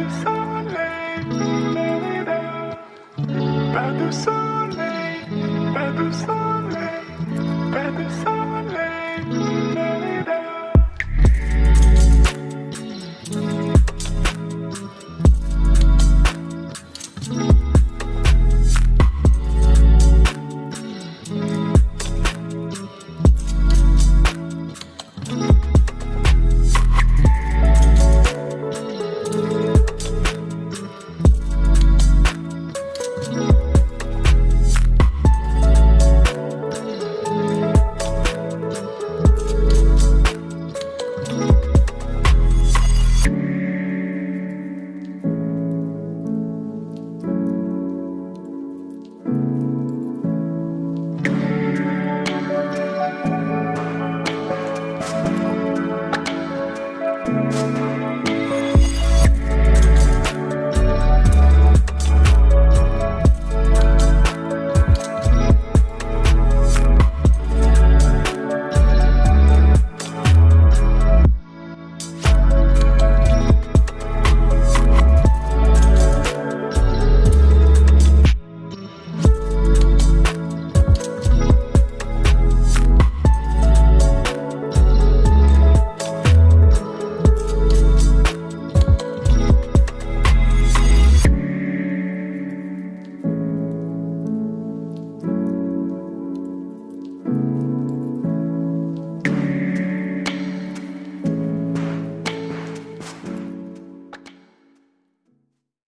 du soleil, Mérida. Pas de soleil, pas de soleil, pas de soleil.